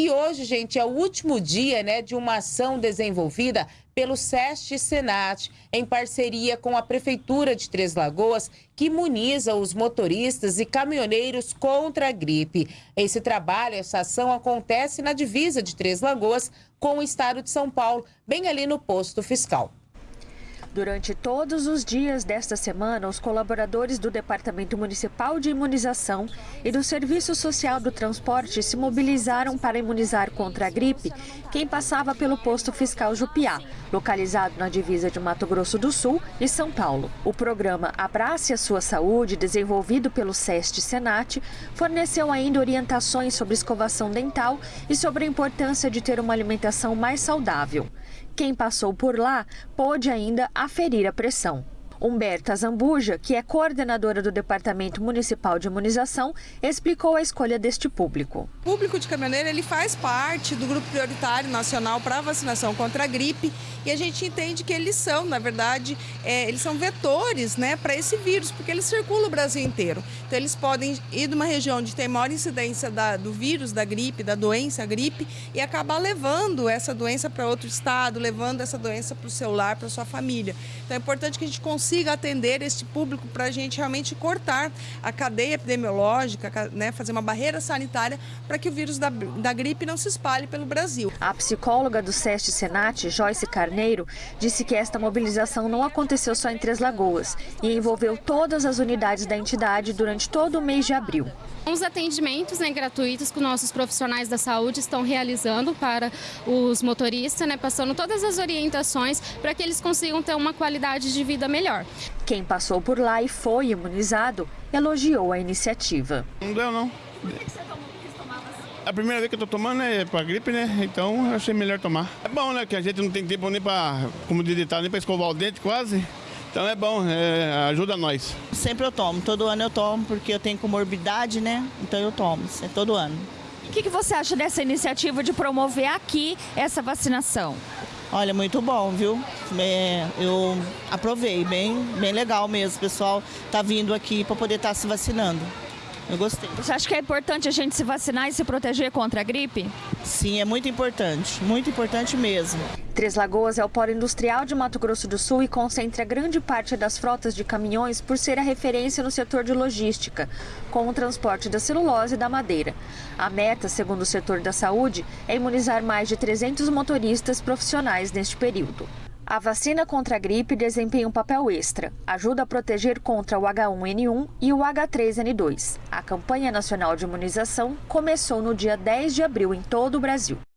E hoje, gente, é o último dia né, de uma ação desenvolvida pelo SEST Senat, em parceria com a Prefeitura de Três Lagoas, que imuniza os motoristas e caminhoneiros contra a gripe. Esse trabalho, essa ação acontece na divisa de Três Lagoas com o estado de São Paulo, bem ali no posto fiscal. Durante todos os dias desta semana, os colaboradores do Departamento Municipal de Imunização e do Serviço Social do Transporte se mobilizaram para imunizar contra a gripe quem passava pelo posto fiscal Jupiá, localizado na divisa de Mato Grosso do Sul e São Paulo. O programa Abrace a Sua Saúde, desenvolvido pelo SEST Senat, forneceu ainda orientações sobre escovação dental e sobre a importância de ter uma alimentação mais saudável. Quem passou por lá pôde ainda aferir a pressão. Humberta Zambuja, que é coordenadora do Departamento Municipal de Imunização, explicou a escolha deste público. O público de caminhoneiro ele faz parte do grupo prioritário nacional para vacinação contra a gripe e a gente entende que eles são, na verdade, é, eles são vetores né, para esse vírus, porque eles circulam o Brasil inteiro. Então eles podem ir de uma região onde tem maior incidência da, do vírus, da gripe, da doença, gripe, e acabar levando essa doença para outro estado, levando essa doença para o seu lar, para sua família. Então é importante que a gente consiga consiga atender este público para a gente realmente cortar a cadeia epidemiológica, né, fazer uma barreira sanitária para que o vírus da, da gripe não se espalhe pelo Brasil. A psicóloga do SEST Senat, Joyce Carneiro, disse que esta mobilização não aconteceu só em Três Lagoas e envolveu todas as unidades da entidade durante todo o mês de abril. Os atendimentos né, gratuitos que nossos profissionais da saúde estão realizando para os motoristas, né, passando todas as orientações para que eles consigam ter uma qualidade de vida melhor. Quem passou por lá e foi imunizado elogiou a iniciativa. Não deu não. A primeira vez que eu tô tomando é para gripe, né? Então eu achei melhor tomar. É bom, né? Que a gente não tem tempo nem para, como digitar, nem para escovar o dente quase. Então é bom, é, ajuda nós. Sempre eu tomo, todo ano eu tomo, porque eu tenho comorbidade, né? Então eu tomo, é todo ano. O que, que você acha dessa iniciativa de promover aqui essa vacinação? Olha, muito bom, viu? É, eu aprovei, bem, bem legal mesmo. O pessoal tá vindo aqui para poder estar tá se vacinando. Eu gostei. Você acha que é importante a gente se vacinar e se proteger contra a gripe? Sim, é muito importante, muito importante mesmo. Três Lagoas é o polo industrial de Mato Grosso do Sul e concentra grande parte das frotas de caminhões por ser a referência no setor de logística, com o transporte da celulose e da madeira. A meta, segundo o setor da saúde, é imunizar mais de 300 motoristas profissionais neste período. A vacina contra a gripe desempenha um papel extra. Ajuda a proteger contra o H1N1 e o H3N2. A campanha nacional de imunização começou no dia 10 de abril em todo o Brasil.